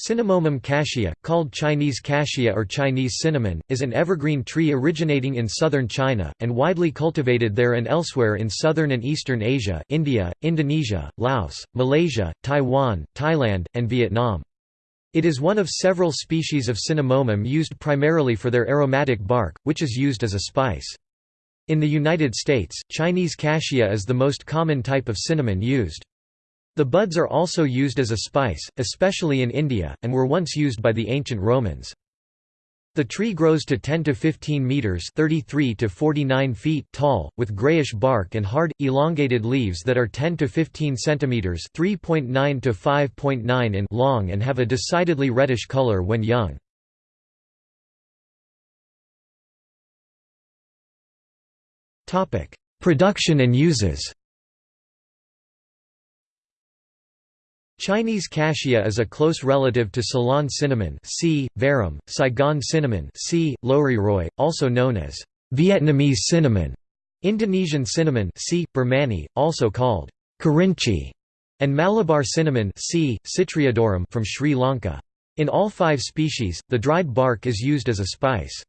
Cinnamomum cassia, called Chinese cassia or Chinese cinnamon, is an evergreen tree originating in southern China, and widely cultivated there and elsewhere in southern and eastern Asia India, Indonesia, Laos, Malaysia, Taiwan, Thailand, and Vietnam. It is one of several species of cinnamomum used primarily for their aromatic bark, which is used as a spice. In the United States, Chinese cassia is the most common type of cinnamon used. The buds are also used as a spice, especially in India, and were once used by the ancient Romans. The tree grows to 10 to 15 meters (33 to 49 feet) tall, with grayish bark and hard, elongated leaves that are 10 to 15 centimeters (3.9 to 5.9 in) long and have a decidedly reddish color when young. Topic: Production and uses. Chinese cassia is a close relative to Ceylon cinnamon C. verum, Saigon cinnamon C. loureiroi, also known as Vietnamese cinnamon, Indonesian cinnamon C. Burmannii, also called Kerinci, and Malabar cinnamon C. Citriodorum from Sri Lanka. In all five species, the dried bark is used as a spice.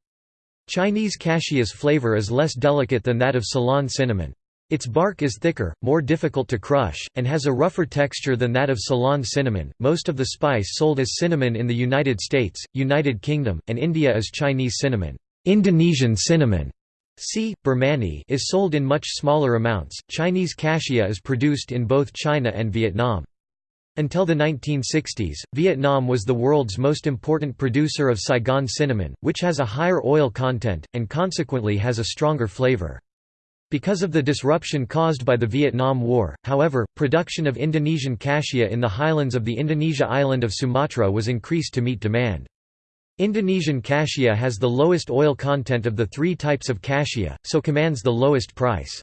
Chinese cassia's flavor is less delicate than that of Ceylon cinnamon. Its bark is thicker, more difficult to crush, and has a rougher texture than that of Ceylon cinnamon. Most of the spice sold as cinnamon in the United States, United Kingdom, and India is Chinese cinnamon. Indonesian cinnamon C. Burmannii is sold in much smaller amounts. Chinese cassia is produced in both China and Vietnam. Until the 1960s, Vietnam was the world's most important producer of Saigon cinnamon, which has a higher oil content, and consequently has a stronger flavor. Because of the disruption caused by the Vietnam War, however, production of Indonesian cassia in the highlands of the Indonesia island of Sumatra was increased to meet demand. Indonesian cassia has the lowest oil content of the three types of cassia, so commands the lowest price.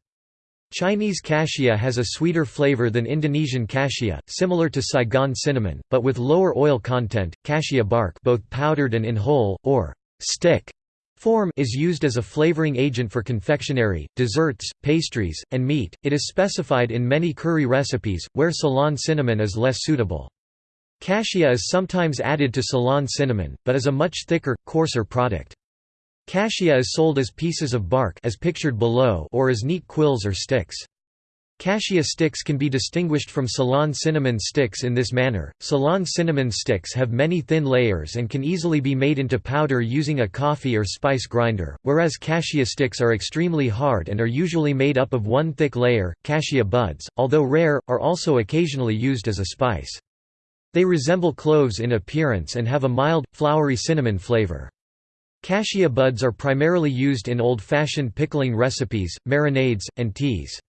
Chinese cassia has a sweeter flavor than Indonesian cassia, similar to Saigon cinnamon, but with lower oil content. Cassia bark, both powdered and in whole or stick, Form is used as a flavoring agent for confectionery, desserts, pastries, and meat. It is specified in many curry recipes, where Ceylon cinnamon is less suitable. Cassia is sometimes added to Ceylon cinnamon, but is a much thicker, coarser product. Cassia is sold as pieces of bark as pictured below or as neat quills or sticks. Cassia sticks can be distinguished from Ceylon cinnamon sticks in this manner. Ceylon cinnamon sticks have many thin layers and can easily be made into powder using a coffee or spice grinder, whereas cassia sticks are extremely hard and are usually made up of one thick layer. Cassia buds, although rare, are also occasionally used as a spice. They resemble cloves in appearance and have a mild, flowery cinnamon flavor. Cassia buds are primarily used in old-fashioned pickling recipes, marinades, and teas.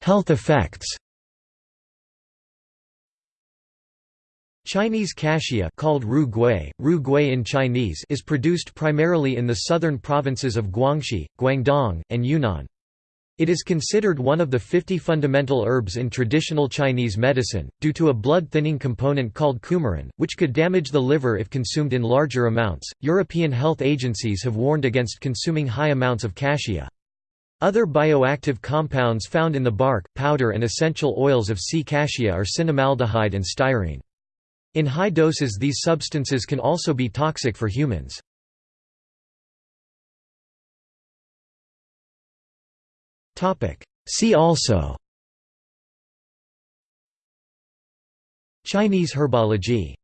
Health effects Chinese cassia called ru gui, ru gui in Chinese is produced primarily in the southern provinces of Guangxi, Guangdong, and Yunnan. It is considered one of the 50 fundamental herbs in traditional Chinese medicine, due to a blood-thinning component called coumarin, which could damage the liver if consumed in larger amounts. European health agencies have warned against consuming high amounts of cassia. Other bioactive compounds found in the bark, powder and essential oils of C. cassia are cinnamaldehyde and styrene. In high doses these substances can also be toxic for humans. See also Chinese herbology